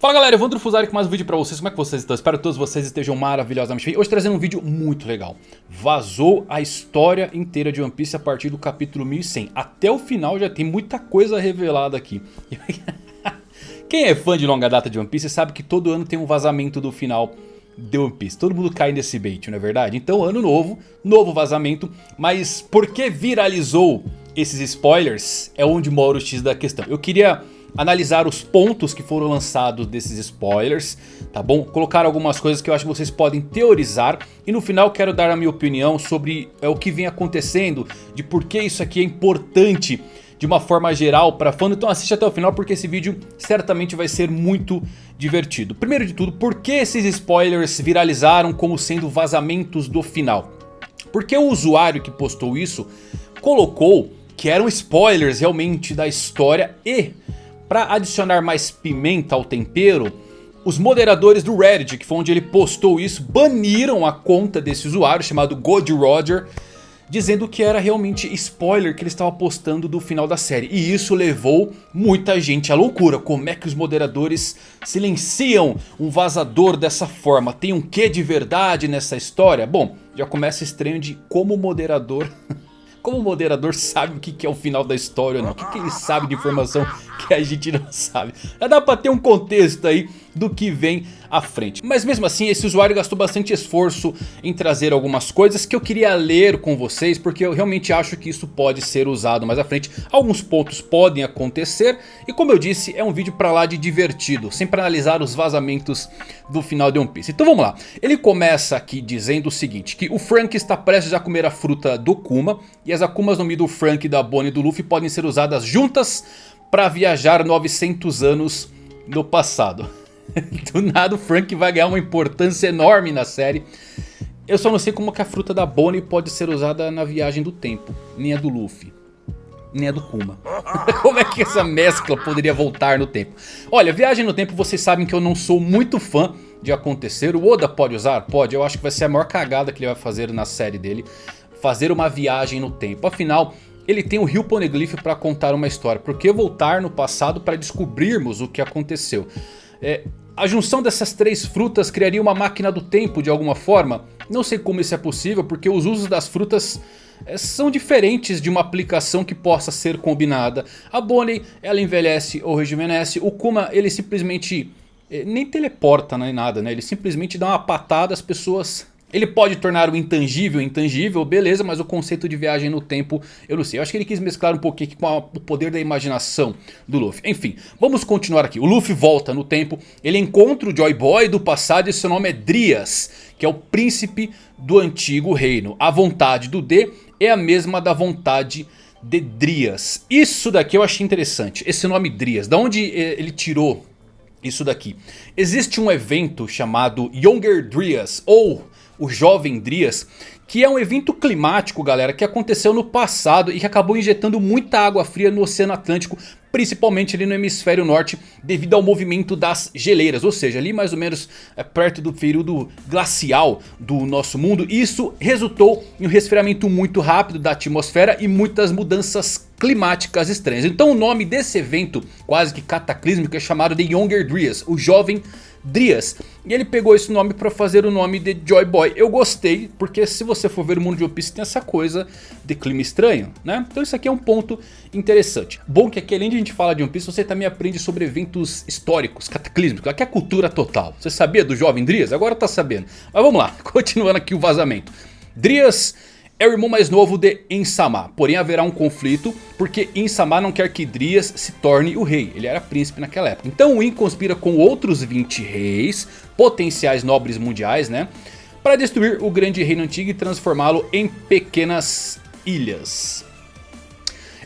Fala galera, Evandro Fusari com mais um vídeo pra vocês, como é que vocês estão? Espero que todos vocês estejam maravilhosamente bem. Hoje trazendo um vídeo muito legal. Vazou a história inteira de One Piece a partir do capítulo 1100 Até o final já tem muita coisa revelada aqui. Quem é fã de longa data de One Piece sabe que todo ano tem um vazamento do final de One Piece. Todo mundo cai nesse bait, não é verdade? Então ano novo, novo vazamento. Mas por que viralizou esses spoilers? É onde mora o X da questão. Eu queria analisar os pontos que foram lançados desses spoilers, tá bom? Colocar algumas coisas que eu acho que vocês podem teorizar e no final quero dar a minha opinião sobre é, o que vem acontecendo, de por que isso aqui é importante de uma forma geral para fã. Então assiste até o final porque esse vídeo certamente vai ser muito divertido. Primeiro de tudo, por que esses spoilers viralizaram como sendo vazamentos do final? Porque o usuário que postou isso colocou que eram spoilers realmente da história e para adicionar mais pimenta ao tempero, os moderadores do Reddit, que foi onde ele postou isso, baniram a conta desse usuário chamado God Roger, dizendo que era realmente spoiler que ele estava postando do final da série. E isso levou muita gente à loucura. Como é que os moderadores silenciam um vazador dessa forma? Tem um quê de verdade nessa história? Bom, já começa estranho de como o moderador... Como o moderador sabe o que é o final da história não? O que ele sabe de informação que a gente não sabe? Já dá pra ter um contexto aí do que vem à frente. Mas mesmo assim esse usuário gastou bastante esforço em trazer algumas coisas que eu queria ler com vocês. Porque eu realmente acho que isso pode ser usado mais à frente. Alguns pontos podem acontecer. E como eu disse é um vídeo pra lá de divertido. Sempre analisar os vazamentos do final de One Piece. Então vamos lá. Ele começa aqui dizendo o seguinte. Que o Frank está prestes a comer a fruta do Kuma. E as Akumas no Mi do Frank, da Bonnie e do Luffy podem ser usadas juntas para viajar 900 anos no passado. Do nada o Frank vai ganhar uma importância enorme na série. Eu só não sei como que a fruta da Bonnie pode ser usada na viagem do tempo. Nem a do Luffy. Nem a do Kuma. como é que essa mescla poderia voltar no tempo? Olha, viagem no tempo vocês sabem que eu não sou muito fã de acontecer. O Oda pode usar? Pode. Eu acho que vai ser a maior cagada que ele vai fazer na série dele. Fazer uma viagem no tempo. Afinal, ele tem o Rio Poneglyph para contar uma história. Por que voltar no passado para descobrirmos o que aconteceu? É, a junção dessas três frutas criaria uma máquina do tempo de alguma forma? Não sei como isso é possível porque os usos das frutas é, são diferentes de uma aplicação que possa ser combinada. A Bonnie ela envelhece ou rejuvenesce, o Kuma ele simplesmente é, nem teleporta nem nada, né? ele simplesmente dá uma patada as pessoas ele pode tornar o intangível intangível, beleza, mas o conceito de viagem no tempo eu não sei. Eu acho que ele quis mesclar um pouquinho com a, o poder da imaginação do Luffy. Enfim, vamos continuar aqui. O Luffy volta no tempo, ele encontra o Joy Boy do passado e seu nome é Drias, que é o príncipe do antigo reino. A vontade do D é a mesma da vontade de Drias. Isso daqui eu achei interessante, esse nome Drias. Da onde eh, ele tirou isso daqui? Existe um evento chamado Younger Drias ou o Jovem Drias, que é um evento climático, galera, que aconteceu no passado e que acabou injetando muita água fria no Oceano Atlântico, principalmente ali no hemisfério norte, devido ao movimento das geleiras, ou seja, ali mais ou menos é, perto do período glacial do nosso mundo. Isso resultou em um resfriamento muito rápido da atmosfera e muitas mudanças climáticas estranhas. Então o nome desse evento quase que cataclísmico é chamado de Younger Drias, o Jovem Drias. E ele pegou esse nome para fazer o nome de Joy Boy. Eu gostei, porque se você for ver o mundo de One Piece tem essa coisa de clima estranho, né? Então isso aqui é um ponto interessante. Bom que aqui além de a gente falar de One Piece, você também aprende sobre eventos históricos, cataclísmicos. Aqui é cultura total. Você sabia do jovem Drias? Agora tá sabendo. Mas vamos lá, continuando aqui o vazamento. Drias é o irmão mais novo de Insama. Porém haverá um conflito porque Insama não quer que Drias se torne o rei. Ele era príncipe naquela época. Então o In conspira com outros 20 reis, potenciais nobres mundiais, né? Para destruir o grande reino antigo e transformá-lo em pequenas ilhas.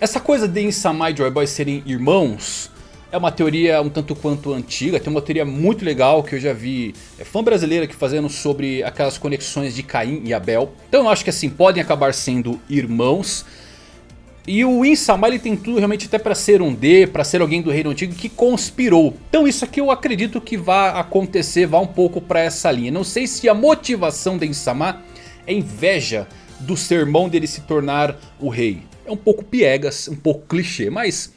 Essa coisa de Insama e Joy Boy serem irmãos é uma teoria um tanto quanto antiga, tem uma teoria muito legal que eu já vi é, fã brasileira aqui fazendo sobre aquelas conexões de Caim e Abel. Então eu acho que assim, podem acabar sendo irmãos. E o Insama ele tem tudo realmente até para ser um D, para ser alguém do reino antigo que conspirou. Então isso aqui eu acredito que vai acontecer, vá um pouco para essa linha. Não sei se a motivação de Insama é inveja do sermão dele se tornar o rei. É um pouco piegas, um pouco clichê, mas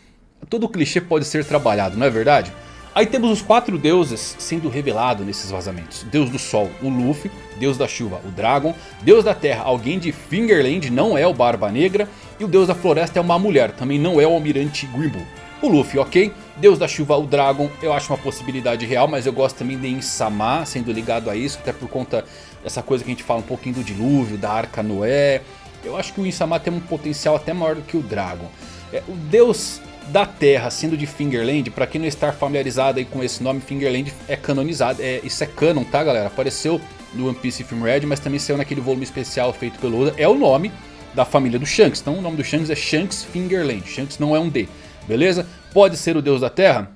todo clichê pode ser trabalhado, não é verdade? Aí temos os quatro deuses sendo revelados nesses vazamentos. Deus do Sol, o Luffy. Deus da Chuva, o Dragon. Deus da Terra, alguém de Fingerland, não é o Barba Negra. E o Deus da Floresta é uma mulher, também não é o Almirante Grimble. O Luffy, ok. Deus da Chuva, o Dragon, eu acho uma possibilidade real. Mas eu gosto também de Insama sendo ligado a isso. Até por conta dessa coisa que a gente fala um pouquinho do dilúvio, da Arca Noé. Eu acho que o Insama tem um potencial até maior do que o Dragon. É, o Deus da Terra sendo de Fingerland, pra quem não está familiarizado aí com esse nome, Fingerland é canonizado, é, isso é canon, tá galera? Apareceu no One Piece Film Red, mas também saiu naquele volume especial feito pelo Oda, é o nome da família do Shanks, então o nome do Shanks é Shanks Fingerland, Shanks não é um D, beleza? Pode ser o Deus da Terra?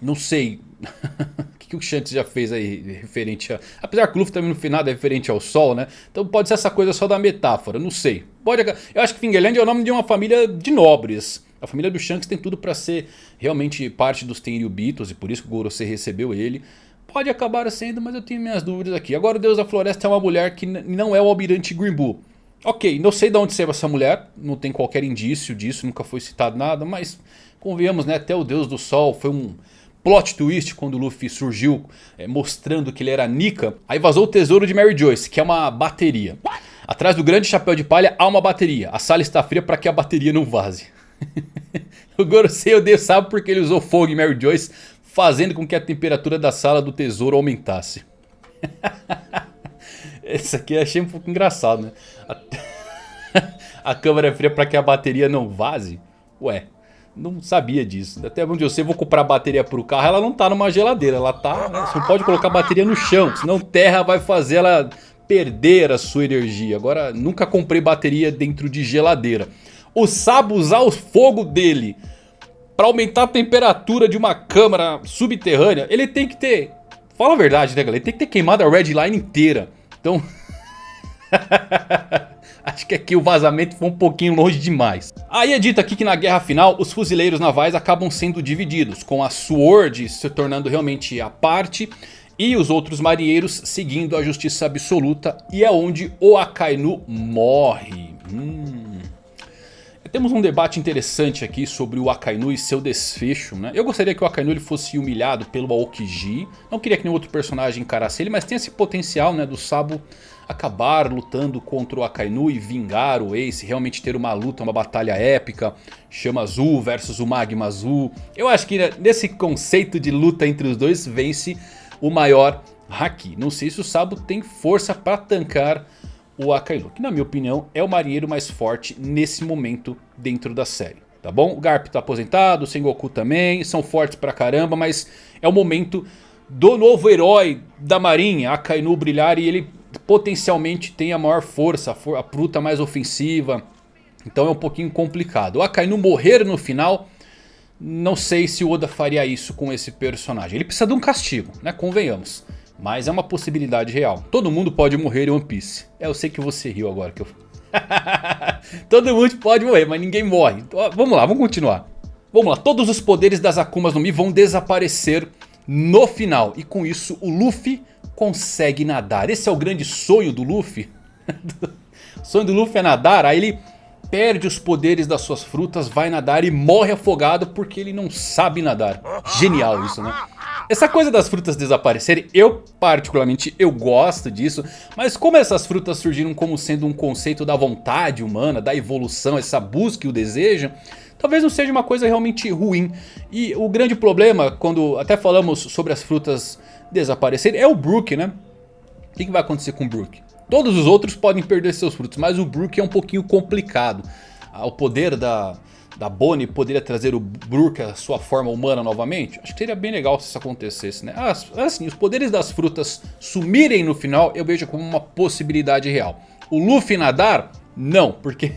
Não sei, o que, que o Shanks já fez aí referente a... Apesar que o Luffy também no final é referente ao Sol, né? Então pode ser essa coisa só da metáfora, não sei. Pode... Eu acho que Fingerland é o nome de uma família de nobres. A família do Shanks tem tudo para ser realmente parte dos Tenryubitos e por isso que o Gorosei recebeu ele. Pode acabar sendo, mas eu tenho minhas dúvidas aqui. Agora o Deus da Floresta é uma mulher que não é o Almirante Grimbu. Ok, não sei de onde saiu essa mulher, não tem qualquer indício disso, nunca foi citado nada, mas convenhamos, né, até o Deus do Sol foi um plot twist quando o Luffy surgiu é, mostrando que ele era Nika. Aí vazou o tesouro de Mary Joyce, que é uma bateria. Atrás do grande chapéu de palha há uma bateria. A sala está fria para que a bateria não vaze. o Gorosei odeia sabe porque ele usou fogo em Mary Joyce, fazendo com que a temperatura da sala do tesouro aumentasse. Esse aqui eu achei um pouco engraçado, né? A, câmera é fria para que a bateria não vaze? Ué, não sabia disso. Até onde eu sei, vou comprar bateria para o carro, ela não tá numa geladeira, ela tá... Né? Você não pode colocar bateria no chão, senão terra vai fazer ela perder a sua energia. Agora, nunca comprei bateria dentro de geladeira o Sabo usar o fogo dele para aumentar a temperatura de uma câmara subterrânea, ele tem que ter... Fala a verdade, né, galera? Ele tem que ter queimado a Red Line inteira. Então... Acho que aqui o vazamento foi um pouquinho longe demais. Aí é dito aqui que na guerra final os fuzileiros navais acabam sendo divididos. Com a Sword se tornando realmente a parte e os outros marinheiros seguindo a justiça absoluta. E é onde o Akainu morre. Hum... Temos um debate interessante aqui sobre o Akainu e seu desfecho, né? Eu gostaria que o Akainu ele fosse humilhado pelo Aokiji. Não queria que nenhum outro personagem encarasse ele, mas tem esse potencial né, do Sabo acabar lutando contra o Akainu e vingar o Ace. Realmente ter uma luta, uma batalha épica. Chama Azul versus o Magma Azul. Eu acho que né, nesse conceito de luta entre os dois vence o maior Haki. Não sei se o Sabo tem força para tancar o Akainu, que na minha opinião é o marinheiro mais forte nesse momento dentro da série. Tá bom? O Garp tá aposentado, o Sengoku também, são fortes pra caramba, mas é o momento do novo herói da marinha, Akainu brilhar e ele potencialmente tem a maior força, a fruta mais ofensiva. Então é um pouquinho complicado. O Akainu morrer no final, não sei se o Oda faria isso com esse personagem. Ele precisa de um castigo, né? Convenhamos. Mas é uma possibilidade real. Todo mundo pode morrer em One Piece. É, eu sei que você riu agora que eu... Todo mundo pode morrer, mas ninguém morre. Então, vamos lá, vamos continuar. Vamos lá, todos os poderes das Akumas no Mi vão desaparecer no final. E com isso o Luffy consegue nadar. Esse é o grande sonho do Luffy. o sonho do Luffy é nadar, aí ele perde os poderes das suas frutas, vai nadar e morre afogado porque ele não sabe nadar. Genial isso, né? Essa coisa das frutas desaparecerem, eu particularmente eu gosto disso. Mas como essas frutas surgiram como sendo um conceito da vontade humana, da evolução, essa busca e o desejo... Talvez não seja uma coisa realmente ruim. E o grande problema, quando até falamos sobre as frutas desaparecerem, é o Brook, né? O que vai acontecer com o Brook? Todos os outros podem perder seus frutos, mas o Brook é um pouquinho complicado. Ah, o poder da, da Bonnie poderia trazer o Brook à sua forma humana novamente? Acho que seria bem legal se isso acontecesse, né? Assim, os poderes das frutas sumirem no final eu vejo como uma possibilidade real. O Luffy nadar? Não, porque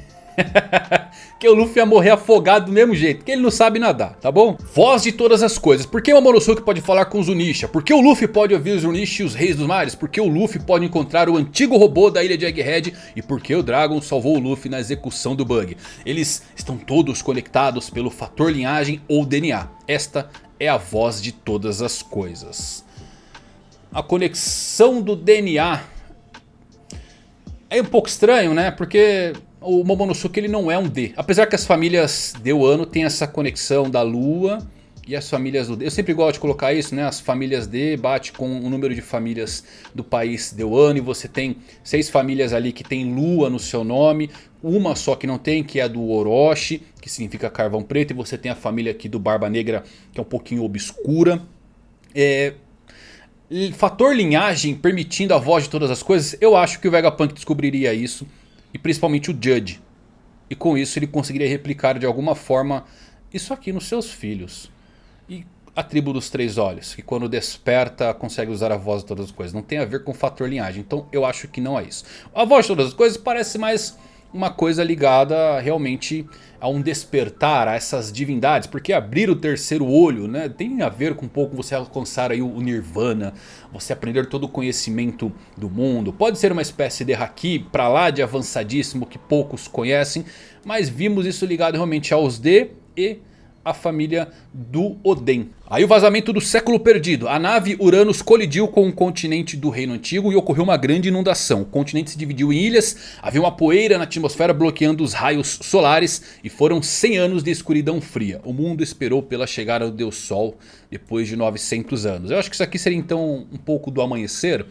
que o Luffy ia morrer afogado do mesmo jeito, que ele não sabe nadar, tá bom? Voz de todas as coisas, por que o Momonosuke pode falar com os Zunisha? Por que o Luffy pode ouvir os Zunisha e os Reis dos Mares? Por que o Luffy pode encontrar o antigo robô da ilha de Egghead? E por que o Dragon salvou o Luffy na execução do Bug? Eles estão todos conectados pelo fator linhagem ou DNA. Esta é a voz de todas as coisas. A conexão do DNA é um pouco estranho, né? Porque o Momonosuke ele não é um D. Apesar que as famílias de Wano tem essa conexão da lua e as famílias do D. Eu sempre gosto de colocar isso, né? As famílias D bate com o número de famílias do país deu ano. E você tem seis famílias ali que tem lua no seu nome. Uma só que não tem, que é a do Orochi, que significa carvão preto. E você tem a família aqui do Barba Negra, que é um pouquinho obscura. É... Fator linhagem permitindo a voz de todas as coisas. Eu acho que o Vegapunk descobriria isso. E principalmente o Judge. E com isso ele conseguiria replicar de alguma forma isso aqui nos seus filhos. E a tribo dos três olhos, que quando desperta consegue usar a voz de todas as coisas. Não tem a ver com o fator linhagem, então eu acho que não é isso. A voz de todas as coisas parece mais uma coisa ligada realmente a um despertar, a essas divindades. Porque abrir o terceiro olho né, tem a ver com um pouco você alcançar aí o nirvana. Você aprender todo o conhecimento do mundo. Pode ser uma espécie de haki para lá de avançadíssimo que poucos conhecem. Mas vimos isso ligado realmente aos D e a família do Oden. Aí o vazamento do século perdido. A nave Uranus colidiu com o continente do reino antigo e ocorreu uma grande inundação. O continente se dividiu em ilhas, havia uma poeira na atmosfera bloqueando os raios solares e foram 100 anos de escuridão fria. O mundo esperou pela chegada do Deus Sol depois de 900 anos. Eu acho que isso aqui seria então um pouco do amanhecer.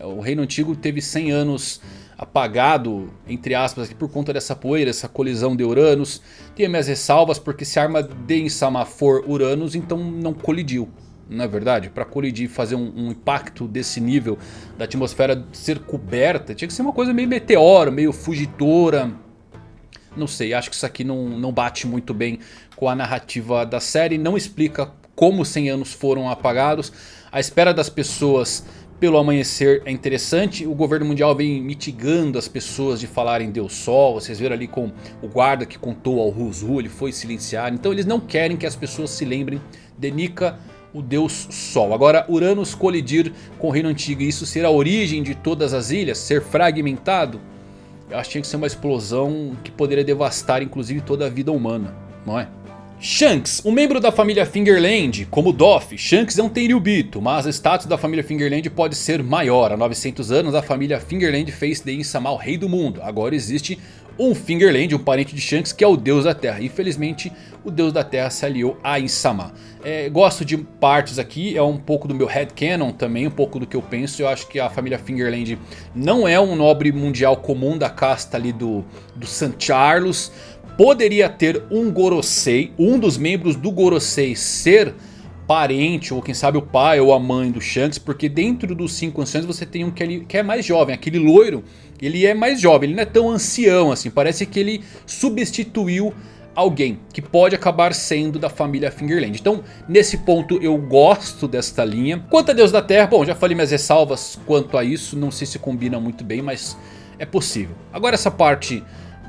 O reino antigo teve 100 anos apagado, entre aspas, por conta dessa poeira, essa colisão de Uranus. Tem minhas ressalvas porque se a arma de Insama for Uranus, então não colidiu. Não é verdade? Para colidir fazer um, um, impacto desse nível da atmosfera ser coberta, tinha que ser uma coisa meio meteoro, meio fugitora. Não sei, acho que isso aqui não, não bate muito bem com a narrativa da série. Não explica como 100 anos foram apagados. A espera das pessoas pelo amanhecer é interessante. O governo mundial vem mitigando as pessoas de falarem Deus Sol. Vocês viram ali com o guarda que contou ao Ruzu, ele foi silenciar. Então eles não querem que as pessoas se lembrem de Nika, o Deus Sol. Agora Uranus colidir com o Reino Antigo e isso ser a origem de todas as ilhas, ser fragmentado. Eu acho que tinha que ser uma explosão que poderia devastar inclusive toda a vida humana, não é? Shanks, um membro da família Fingerland, como Doff, Shanks é um Tenryubito, mas o status da família Fingerland pode ser maior. Há 900 anos a família Fingerland fez de Insama o rei do mundo. Agora existe um Fingerland, um parente de Shanks, que é o deus da terra. Infelizmente o deus da terra se aliou a Insama. É, gosto de partes aqui, é um pouco do meu headcanon também, um pouco do que eu penso. Eu acho que a família Fingerland não é um nobre mundial comum da casta ali do, do San Charles poderia ter um Gorosei, um dos membros do Gorosei ser parente ou quem sabe o pai ou a mãe do Shanks. Porque dentro dos 5 anciões você tem um que é mais jovem, aquele loiro. Ele é mais jovem, ele não é tão ancião assim. Parece que ele substituiu alguém que pode acabar sendo da família Fingerland. Então nesse ponto eu gosto desta linha. Quanto a Deus da Terra, bom já falei minhas ressalvas quanto a isso. Não sei se combina muito bem, mas é possível. Agora essa parte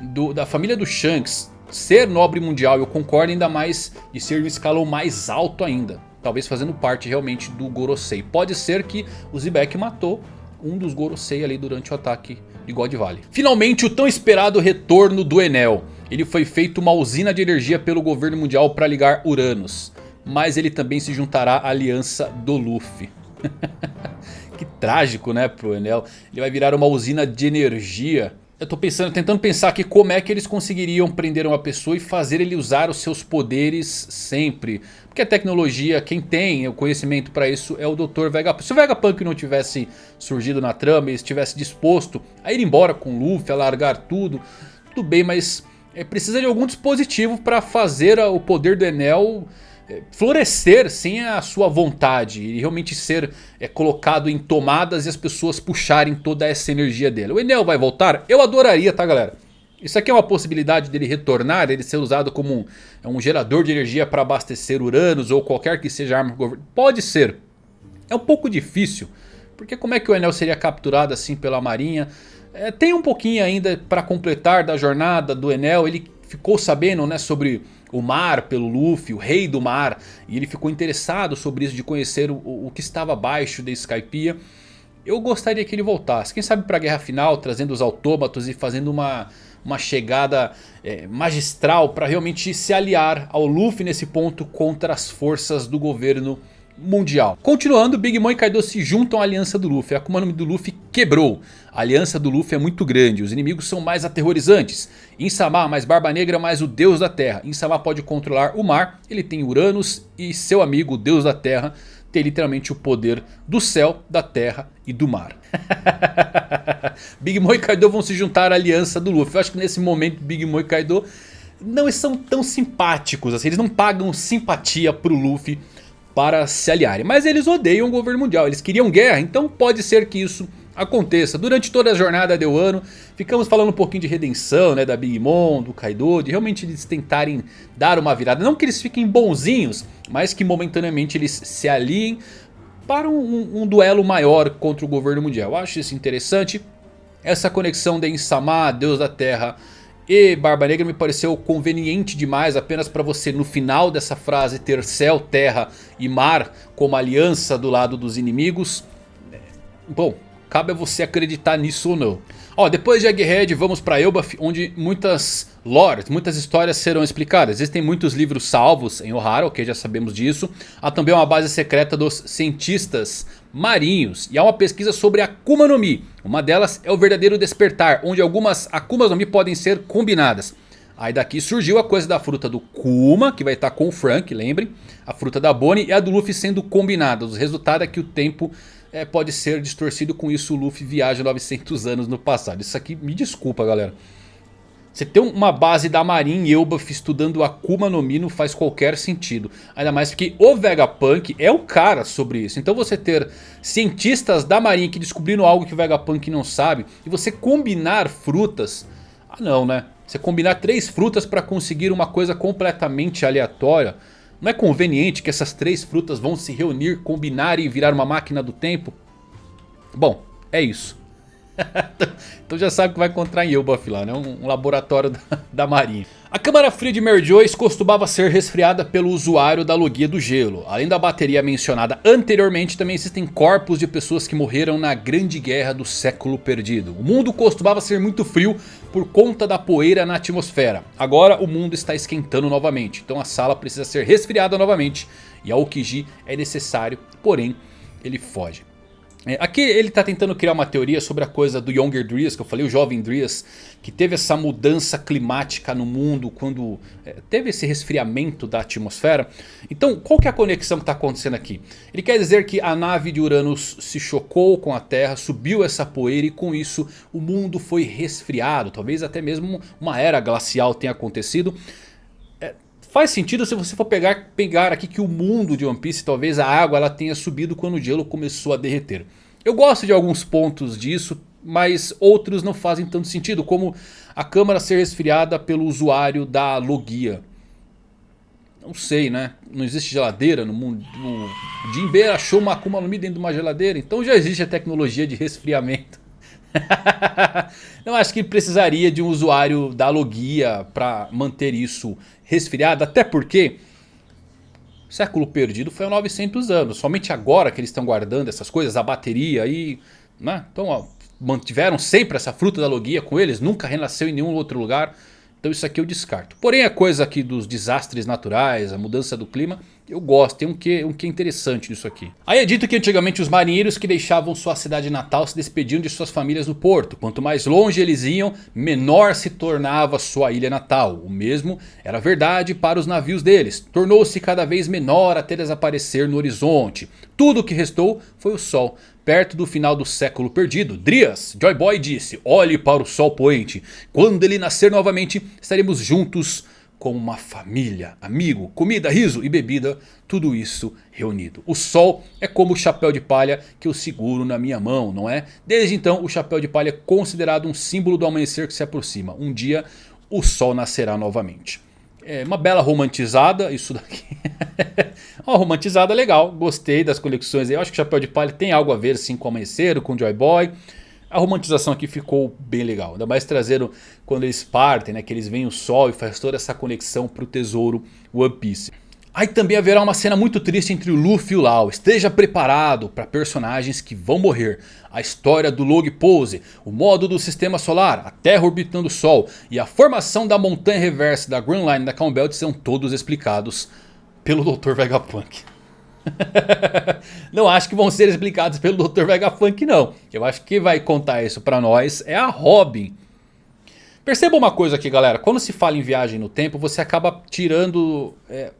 do, da família do Shanks ser nobre mundial, eu concordo ainda mais de ser um escalão mais alto ainda. Talvez fazendo parte realmente do Gorosei. Pode ser que o Zebek matou um dos Gorosei ali durante o ataque de God Valley. Finalmente o tão esperado retorno do Enel. Ele foi feito uma usina de energia pelo governo mundial para ligar Uranus. Mas ele também se juntará à aliança do Luffy. que trágico né pro Enel. Ele vai virar uma usina de energia eu tô pensando, tentando pensar aqui como é que eles conseguiriam prender uma pessoa e fazer ele usar os seus poderes sempre. Porque a tecnologia, quem tem o conhecimento para isso é o Dr. Vegapunk. Se o Vegapunk não tivesse surgido na trama e estivesse disposto a ir embora com o Luffy, a largar tudo, tudo bem, mas é, precisa de algum dispositivo para fazer o poder do Enel florescer sem a sua vontade e realmente ser é, colocado em tomadas e as pessoas puxarem toda essa energia dele. O Enel vai voltar? Eu adoraria, tá galera? Isso aqui é uma possibilidade dele retornar, ele ser usado como um, é um gerador de energia para abastecer Uranus ou qualquer que seja arma do governo. Pode ser. É um pouco difícil, porque como é que o Enel seria capturado assim pela marinha? É, tem um pouquinho ainda para completar da jornada do Enel, ele ficou sabendo né, sobre o mar pelo Luffy, o rei do mar. E ele ficou interessado sobre isso de conhecer o, o que estava abaixo da Skypiea. Eu gostaria que ele voltasse, quem sabe para a guerra final, trazendo os autômatos e fazendo uma, uma chegada é, magistral para realmente se aliar ao Luffy nesse ponto contra as forças do governo mundial. Continuando, Big Mom e Kaido se juntam à aliança do Luffy. A Akuma no Mi do Luffy quebrou. A aliança do Luffy é muito grande. Os inimigos são mais aterrorizantes. Insama mais Barba Negra mais o Deus da Terra. Insama pode controlar o mar. Ele tem Uranus e seu amigo o Deus da Terra tem literalmente o poder do céu, da terra e do mar. Big Mom e Kaido vão se juntar à aliança do Luffy. Eu acho que nesse momento Big Mom e Kaido não são tão simpáticos assim. Eles não pagam simpatia pro Luffy para se aliarem. Mas eles odeiam o governo mundial. Eles queriam guerra. Então pode ser que isso aconteça. Durante toda a jornada de Wano, ficamos falando um pouquinho de redenção, né, da Big Mom, do Kaido, de realmente eles tentarem dar uma virada. Não que eles fiquem bonzinhos, mas que momentaneamente eles se aliem para um, um, duelo maior contra o governo mundial. Eu acho isso interessante. Essa conexão de Insama, Deus da Terra e Barba Negra me pareceu conveniente demais apenas para você no final dessa frase ter céu, terra e mar como aliança do lado dos inimigos. Bom, cabe a você acreditar nisso ou não. Ó, depois de Egghead vamos para Elbaf, onde muitas lores, muitas histórias serão explicadas. Existem muitos livros salvos em Ohara, ok, já sabemos disso. Há também uma base secreta dos cientistas marinhos. E há uma pesquisa sobre Akuma no Mi. Uma delas é o verdadeiro despertar, onde algumas Akumas no Mi podem ser combinadas. Aí daqui surgiu a coisa da fruta do Kuma, que vai estar com o Frank, lembrem. A fruta da Bonnie e a do Luffy sendo combinadas. O resultado é que o tempo é, pode ser distorcido. Com isso o Luffy viaja 900 anos no passado. Isso aqui, me desculpa galera. Você ter uma base da Marin e Elbaf estudando Akuma no Mi não faz qualquer sentido. Ainda mais porque o Vegapunk é o cara sobre isso. Então você ter cientistas da Marin que descobriram algo que o Vegapunk não sabe. E você combinar frutas. Ah não né. Você combinar três frutas para conseguir uma coisa completamente aleatória. Não é conveniente que essas três frutas vão se reunir, combinar e virar uma máquina do tempo? Bom, é isso. então já sabe que vai encontrar em Elbaf lá, né? Um, um laboratório da, da, marinha. A câmara fria de Mary Joyce costumava ser resfriada pelo usuário da logia do gelo. Além da bateria mencionada anteriormente, também existem corpos de pessoas que morreram na grande guerra do século perdido. O mundo costumava ser muito frio por conta da poeira na atmosfera. Agora o mundo está esquentando novamente, então a sala precisa ser resfriada novamente. E a Okiji é necessário, porém ele foge. É, aqui ele está tentando criar uma teoria sobre a coisa do Younger Dries, que eu falei, o jovem Dries, que teve essa mudança climática no mundo quando é, teve esse resfriamento da atmosfera. Então qual que é a conexão que está acontecendo aqui? Ele quer dizer que a nave de Uranus se chocou com a Terra, subiu essa poeira e com isso o mundo foi resfriado. Talvez até mesmo uma era glacial tenha acontecido. Faz sentido se você for pegar, pegar aqui que o mundo de One Piece, talvez a água ela tenha subido quando o gelo começou a derreter. Eu gosto de alguns pontos disso, mas outros não fazem tanto sentido, como a câmara ser resfriada pelo usuário da logia. Não sei, né? Não existe geladeira no mundo. O Jinbe achou uma Akuma no Mi dentro de uma geladeira, então já existe a tecnologia de resfriamento. não acho que precisaria de um usuário da logia para manter isso resfriado. Até porque o século perdido foi há 900 anos. Somente agora que eles estão guardando essas coisas, a bateria aí. Né? Então ó, mantiveram sempre essa fruta da logia com eles. Nunca renasceu em nenhum outro lugar. Então isso aqui eu descarto. Porém a coisa aqui dos desastres naturais, a mudança do clima, eu gosto. Tem um que, um que interessante nisso aqui. Aí é dito que antigamente os marinheiros que deixavam sua cidade natal se despediam de suas famílias no porto. Quanto mais longe eles iam, menor se tornava sua ilha natal. O mesmo era verdade para os navios deles. Tornou-se cada vez menor até desaparecer no horizonte. Tudo o que restou foi o sol. Perto do final do século perdido, Drias, Joy Boy disse, olhe para o sol poente. Quando ele nascer novamente, estaremos juntos como uma família, amigo, comida, riso e bebida, tudo isso reunido. O sol é como o chapéu de palha que eu seguro na minha mão, não é? Desde então o chapéu de palha é considerado um símbolo do amanhecer que se aproxima. Um dia o sol nascerá novamente. É uma bela romantizada isso daqui. uma romantizada legal, gostei das conexões. Eu acho que Chapéu de Palha tem algo a ver assim com o Amanhecer, com o Joy Boy. A romantização aqui ficou bem legal. Ainda mais trazendo quando eles partem, né, que eles veem o sol e faz toda essa conexão para o tesouro One Piece. Aí também haverá uma cena muito triste entre o Luffy e o Lau. Esteja preparado para personagens que vão morrer. A história do Log Pose, o modo do sistema solar, a Terra orbitando o Sol e a formação da montanha reversa da Grand Line da Calm Belt serão todos explicados pelo Dr. Vegapunk. não acho que vão ser explicados pelo Dr. Vegapunk não. Eu acho que vai contar isso pra nós é a Robin. Perceba uma coisa aqui galera, quando se fala em viagem no tempo você acaba tirando é,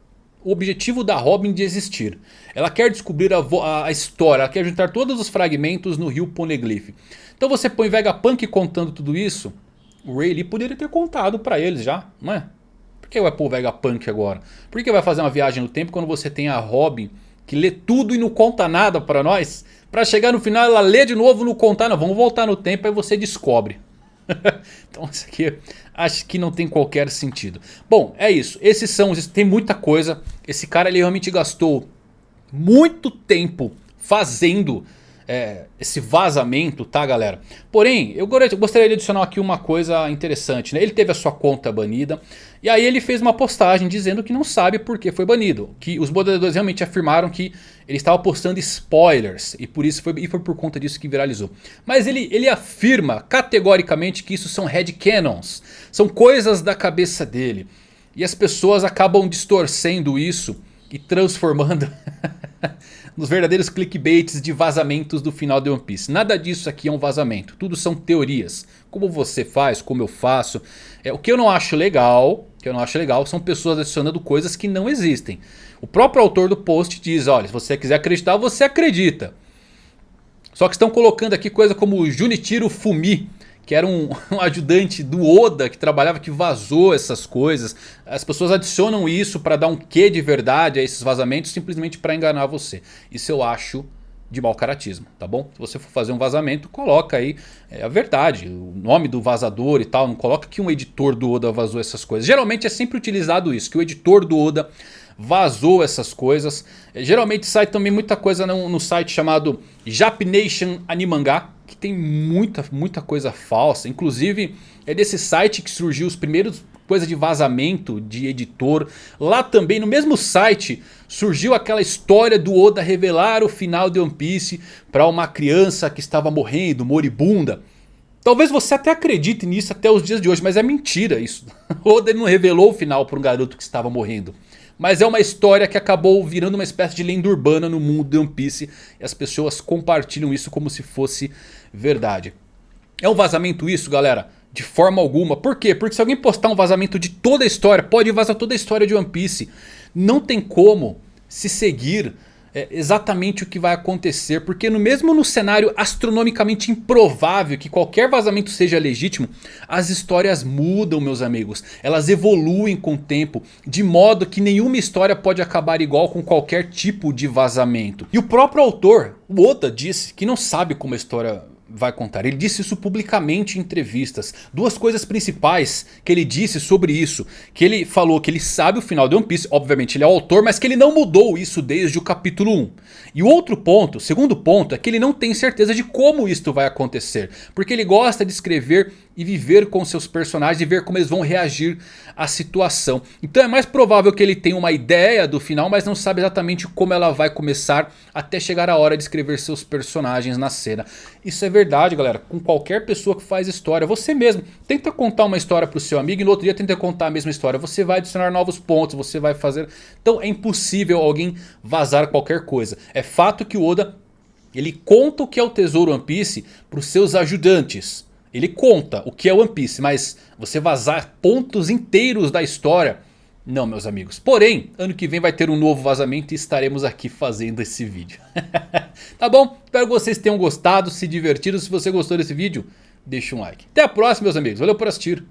o objetivo da Robin de existir. Ela quer descobrir a, a, história, ela quer juntar todos os fragmentos no rio Poneglyph. Então você põe Vegapunk contando tudo isso, o Ray Lee poderia ter contado pra eles já, não é? Por que vai pôr Vegapunk agora? Por que vai fazer uma viagem no tempo quando você tem a Robin que lê tudo e não conta nada pra nós? Pra chegar no final ela lê de novo não contar, não, vamos voltar no tempo e você descobre. então isso aqui acho que não tem qualquer sentido. Bom, é isso. Esses são os... Tem muita coisa. Esse cara ele realmente gastou muito tempo fazendo é, esse vazamento, tá galera? Porém, eu gostaria de adicionar aqui uma coisa interessante, né? Ele teve a sua conta banida e aí ele fez uma postagem dizendo que não sabe por que foi banido. Que os moderadores realmente afirmaram que ele estava postando spoilers e por isso foi, e foi por conta disso que viralizou. Mas ele, ele afirma categoricamente que isso são headcanons, são coisas da cabeça dele. E as pessoas acabam distorcendo isso e transformando nos verdadeiros clickbaits de vazamentos do final de One Piece. Nada disso aqui é um vazamento, tudo são teorias. Como você faz, como eu faço. É, o que eu não acho legal, que eu não acho legal são pessoas adicionando coisas que não existem. O próprio autor do post diz, olha, se você quiser acreditar, você acredita. Só que estão colocando aqui coisa como Junichiro Fumi que era um, um, ajudante do Oda que trabalhava, que vazou essas coisas. As pessoas adicionam isso para dar um quê de verdade a esses vazamentos simplesmente para enganar você. Isso eu acho de mau caratismo, tá bom? Se você for fazer um vazamento, coloca aí é, a verdade, o nome do vazador e tal. Não coloca que um editor do Oda vazou essas coisas. Geralmente é sempre utilizado isso, que o editor do Oda vazou essas coisas. É, geralmente sai também muita coisa no, no site chamado Japnation Animangá tem muita, muita coisa falsa. Inclusive é desse site que surgiu os primeiros coisa de vazamento de editor. Lá também no mesmo site surgiu aquela história do Oda revelar o final de One Piece para uma criança que estava morrendo, moribunda. Talvez você até acredite nisso até os dias de hoje, mas é mentira isso. Oda não revelou o final para um garoto que estava morrendo. Mas é uma história que acabou virando uma espécie de lenda urbana no mundo de One Piece. E as pessoas compartilham isso como se fosse verdade. É um vazamento isso galera? De forma alguma. Por quê? Porque se alguém postar um vazamento de toda a história, pode vazar toda a história de One Piece. Não tem como se seguir é, exatamente o que vai acontecer. Porque no mesmo no cenário astronomicamente improvável que qualquer vazamento seja legítimo. As histórias mudam meus amigos. Elas evoluem com o tempo. De modo que nenhuma história pode acabar igual com qualquer tipo de vazamento. E o próprio autor, o Oda, disse que não sabe como a história vai contar. Ele disse isso publicamente em entrevistas. Duas coisas principais que ele disse sobre isso. Que ele falou que ele sabe o final de One Piece. Obviamente ele é o autor, mas que ele não mudou isso desde o capítulo 1. E o outro ponto, segundo ponto, é que ele não tem certeza de como isto vai acontecer. Porque ele gosta de escrever e viver com seus personagens e ver como eles vão reagir à situação. Então é mais provável que ele tenha uma ideia do final, mas não sabe exatamente como ela vai começar até chegar a hora de escrever seus personagens na cena. Isso é verdade galera, com qualquer pessoa que faz história, você mesmo tenta contar uma história para o seu amigo e no outro dia tenta contar a mesma história. Você vai adicionar novos pontos, você vai fazer... Então é impossível alguém vazar qualquer coisa. É fato que o Oda ele conta o que é o tesouro One Piece para os seus ajudantes. Ele conta o que é One Piece, mas você vazar pontos inteiros da história... Não, meus amigos. Porém, ano que vem vai ter um novo vazamento e estaremos aqui fazendo esse vídeo. tá bom? Espero que vocês tenham gostado, se divertido. Se você gostou desse vídeo, deixa um like. Até a próxima, meus amigos. Valeu por assistir.